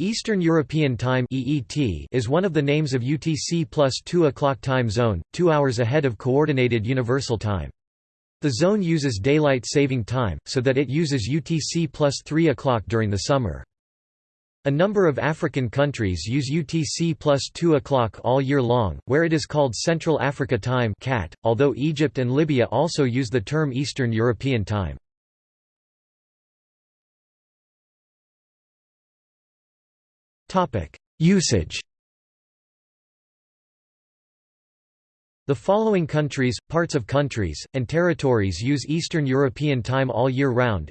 Eastern European Time (EET) is one of the names of UTC plus 2 o'clock time zone, two hours ahead of Coordinated Universal Time. The zone uses daylight saving time, so that it uses UTC plus 3 o'clock during the summer. A number of African countries use UTC plus 2 o'clock all year long, where it is called Central Africa Time (CAT), although Egypt and Libya also use the term Eastern European Time. Usage The following countries, parts of countries, and territories use Eastern European Time all year round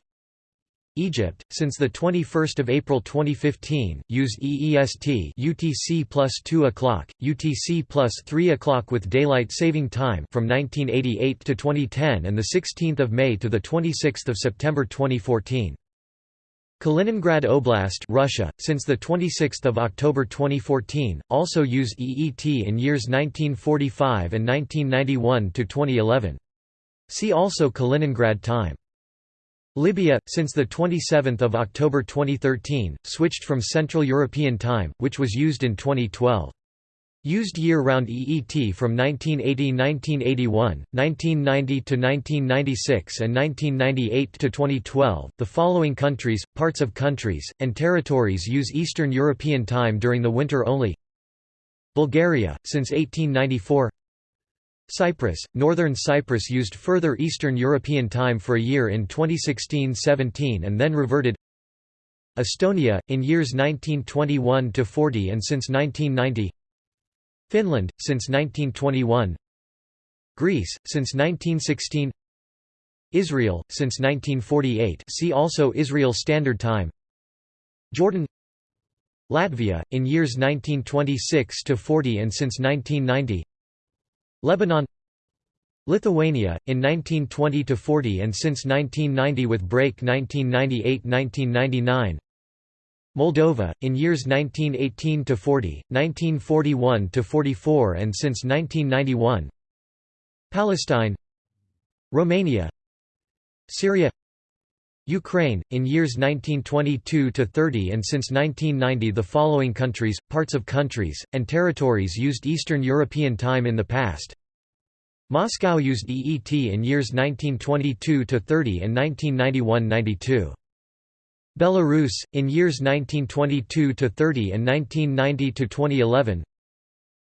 Egypt, since 21 April 2015, use EEST UTC plus 2 o'clock, UTC plus 3 o'clock with daylight saving time from 1988 to 2010 and 16 May to 26 September 2014. Kaliningrad Oblast Russia, since 26 October 2014, also use EET in years 1945 and 1991–2011. See also Kaliningrad time. Libya, since 27 October 2013, switched from Central European Time, which was used in 2012. Used year-round EET from 1980–1981, 1990–1996 and 1998–2012. The following countries, parts of countries, and territories use Eastern European Time during the winter only. Bulgaria, since 1894 Cyprus, Northern Cyprus used further Eastern European Time for a year in 2016–17 and then reverted. Estonia, in years 1921–40 and since 1990 Finland, since 1921 Greece, since 1916 Israel, since 1948 see also Israel Standard Time. Jordan. Latvia, in years 1926–40 and since 1990 Lebanon. Lithuania, in 1920–40 and since 1990 with break 1998–1999 Moldova, in years 1918–40, 1941–44 and since 1991 Palestine. Romania. Syria. Ukraine, in years 1922–30 and since 1990 the following countries, parts of countries, and territories used Eastern European Time in the past. Moscow used EET in years 1922–30 and 1991–92 Belarus, in years 1922–30 and 1990–2011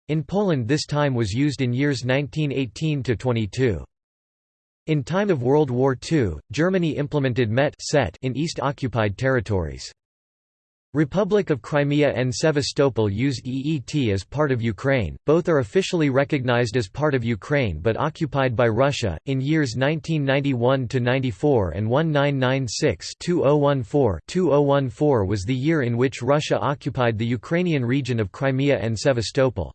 In Poland this time was used in years 1918–22. In time of World War II, Germany implemented MET in East-occupied territories. Republic of Crimea and Sevastopol use EET as part of Ukraine, both are officially recognized as part of Ukraine but occupied by Russia. In years 1991 to 94 and 1996 2014 2014 was the year in which Russia occupied the Ukrainian region of Crimea and Sevastopol.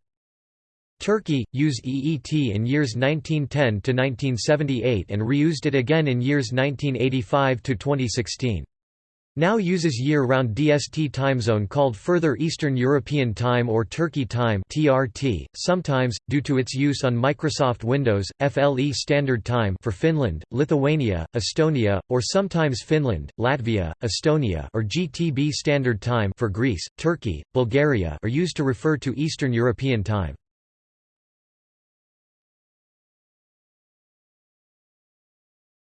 Turkey, used EET in years 1910 to 1978 and reused it again in years 1985 to 2016 now uses year-round DST time zone called Further Eastern European Time or Turkey Time (TRT). Sometimes, due to its use on Microsoft Windows, FLE Standard Time for Finland, Lithuania, Estonia, or sometimes Finland, Latvia, Estonia, or GTB Standard Time for Greece, Turkey, Bulgaria, are used to refer to Eastern European Time.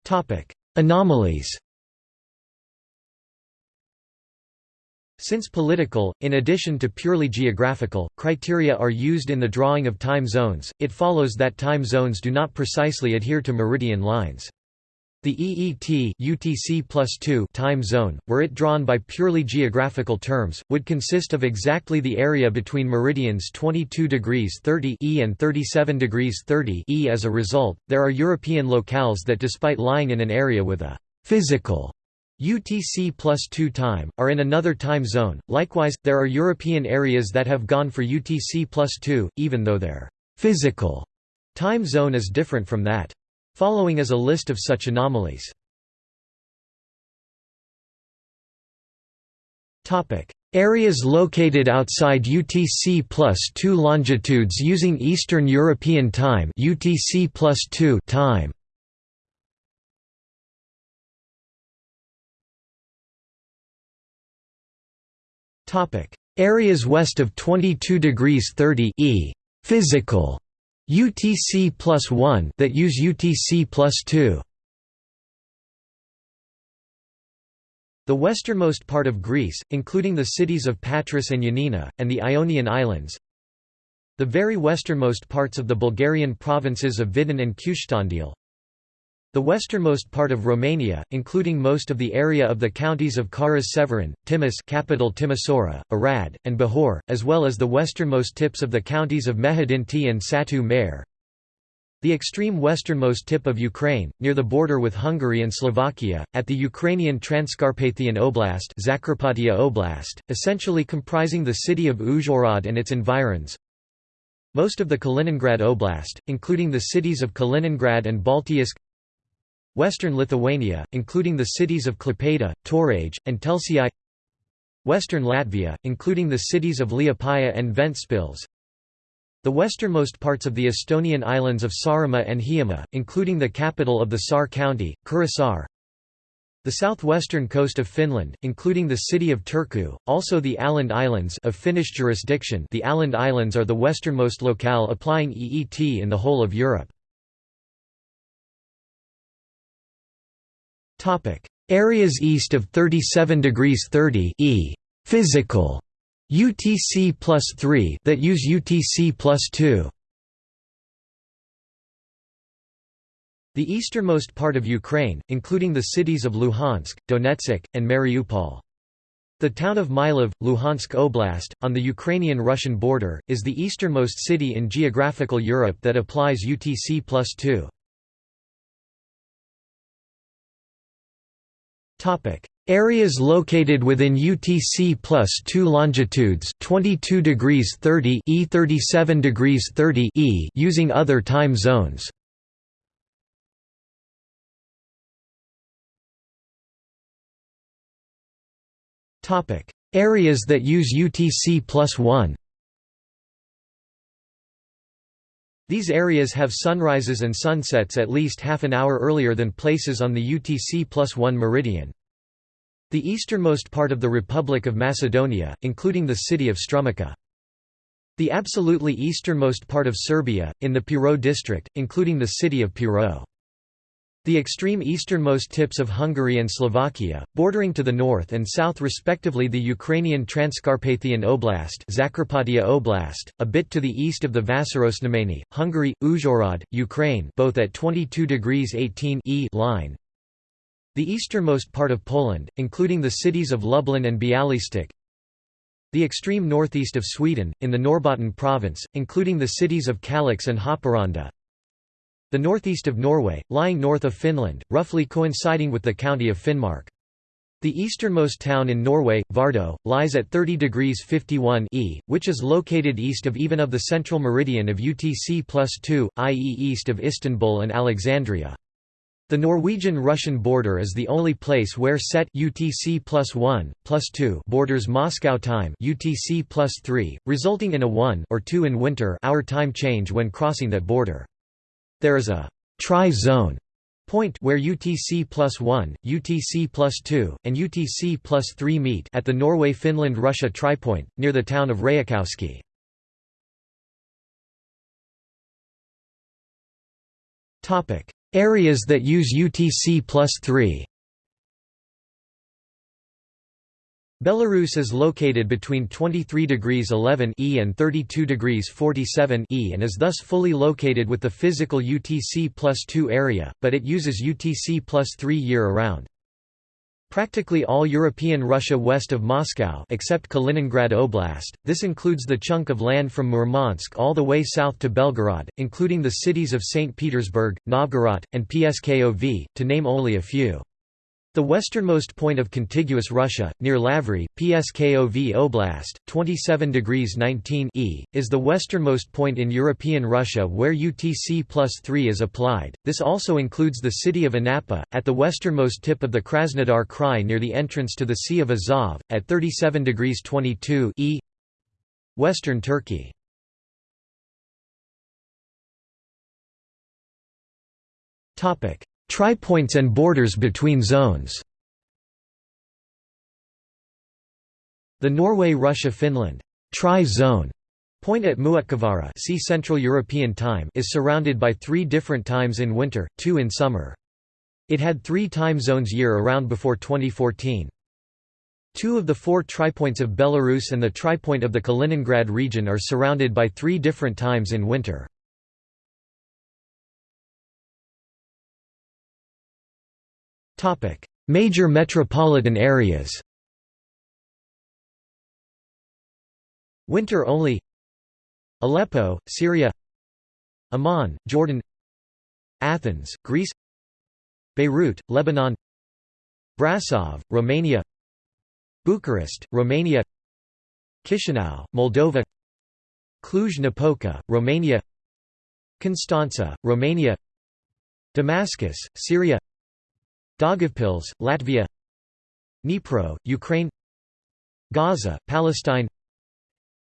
Topic: Anomalies. Since political, in addition to purely geographical, criteria are used in the drawing of time zones, it follows that time zones do not precisely adhere to meridian lines. The EET UTC plus 2 time zone, were it drawn by purely geographical terms, would consist of exactly the area between meridians 22 degrees 30 E and 37 degrees 30 E. As a result, there are European locales that despite lying in an area with a physical UTC plus 2 time, are in another time zone. Likewise, there are European areas that have gone for UTC plus 2, even though their physical time zone is different from that. Following is a list of such anomalies. Areas located outside UTC plus 2 longitudes using Eastern European Time UTC plus 2 time Areas west of 22 degrees 30 e physical UTC plus 1 that use UTC plus 2. The westernmost part of Greece, including the cities of Patras and Ioannina, and the Ionian Islands. The very westernmost parts of the Bulgarian provinces of Vidin and Kyustendil. The westernmost part of Romania, including most of the area of the counties of Caras-Severin, Timis capital Timisoara, Arad, and Bihor, as well as the westernmost tips of the counties of Mehedinti and Satu Mare. The extreme westernmost tip of Ukraine, near the border with Hungary and Slovakia, at the Ukrainian Transcarpathian Oblast, Zakarpattia Oblast essentially comprising the city of Uzhhorod and its environs, most of the Kaliningrad Oblast, including the cities of Kaliningrad and Baltiysk Western Lithuania, including the cities of Klaipėda, Tauragė, and Telšiai Western Latvia, including the cities of Liepaja and Ventspils. The westernmost parts of the Estonian islands of Saaremaa and Hiiumaa, including the capital of the Saar county, Kuressaare. The southwestern coast of Finland, including the city of Turku, also the Åland Islands of Finnish jurisdiction. The Åland Islands are the westernmost locale applying EET in the whole of Europe. Areas east of 37 degrees 30 e physical UTC plus 3 that use UTC plus 2. The easternmost part of Ukraine, including the cities of Luhansk, Donetsk, and Mariupol. The town of Milove, Luhansk Oblast, on the Ukrainian-Russian border, is the easternmost city in geographical Europe that applies UTC plus 2. Areas located within UTC plus 2 longitudes 22 degrees 30 e 37 degrees 30 e using other time zones. Areas that use UTC plus 1 These areas have sunrises and sunsets at least half an hour earlier than places on the UTC plus 1 meridian. The easternmost part of the Republic of Macedonia, including the city of Strumica. The absolutely easternmost part of Serbia, in the Pirot district, including the city of Pirot. The extreme easternmost tips of Hungary and Slovakia, bordering to the north and south respectively the Ukrainian Transcarpathian Oblast Zakarpattia Oblast, a bit to the east of the Vásárosnamény, Hungary, Uzhhorod, Ukraine both at 22 degrees 18 e line. The easternmost part of Poland, including the cities of Lublin and Bialystok, the extreme northeast of Sweden, in the Norrbotten province, including the cities of Kalix and Haparanda, the northeast of Norway, lying north of Finland, roughly coinciding with the county of Finnmark. The easternmost town in Norway, Vardø, lies at 30 degrees 51 e, which is located east of even of the central meridian of UTC plus 2, i.e. east of Istanbul and Alexandria. The Norwegian-Russian border is the only place where set UTC plus 1, plus 2 borders Moscow time UTC plus 3, resulting in a 1 or 2 in winter hour time change when crossing that border. There is a tri-zone point where UTC plus 1, UTC plus 2, and UTC plus 3 meet at the Norway-Finland-Russia tripoint, near the town of Rajakoski. Areas that use UTC plus 3 Belarus is located between 23 degrees 11 E and 32 degrees 47 E and is thus fully located with the physical UTC plus 2 area, but it uses UTC plus 3 year-around. Practically all European Russia west of Moscow except Kaliningrad Oblast, this includes the chunk of land from Murmansk all the way south to Belgorod, including the cities of St. Petersburg, Novgorod, and Pskov, to name only a few. The westernmost point of contiguous Russia, near Lavry, Pskov Oblast, 27 degrees 19 e, is the westernmost point in European Russia where UTC plus 3 is applied. This also includes the city of Anapa, at the westernmost tip of the Krasnodar Krai near the entrance to the Sea of Azov, at 37 degrees 22 e. Western Turkey. Topic Tripoints and borders between zones The Norway-Russia-Finland tri-zone point at Muotkavaara see Central European Time is surrounded by three different times in winter, two in summer. It had three time zones year-around before 2014. Two of the four tripoints of Belarus and the tripoint of the Kaliningrad region are surrounded by three different times in winter. Major metropolitan areas. Winter only. Aleppo, Syria. Amman, Jordan. Athens, Greece. Beirut, Lebanon. Brasov, Romania. Bucharest, Romania. Chisinau, Moldova. Cluj-Napoca, Romania. Constanța, Romania. Damascus, Syria Daugavpils, Latvia Dnipro, Ukraine Gaza, Palestine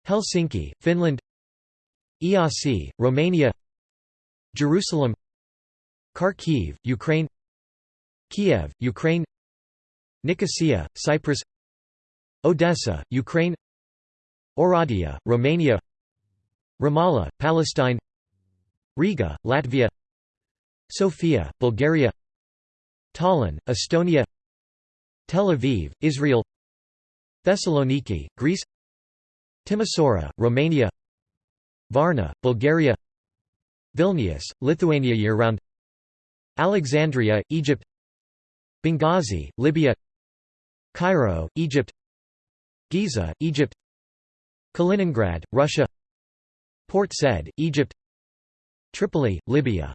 Helsinki, Finland Iasi, Romania Jerusalem Kharkiv, Ukraine Kiev, Ukraine Nicosia, Cyprus Odessa, Ukraine Oradea, Romania Ramallah, Palestine Riga, Latvia Sofia, Bulgaria Tallinn, Estonia Tel Aviv, Israel Thessaloniki, Greece Timisoara, Romania Varna, Bulgaria Vilnius, Lithuania year-round Alexandria, Egypt Benghazi, Libya Cairo, Egypt Giza, Egypt Kaliningrad, Russia Port Said, Egypt Tripoli, Libya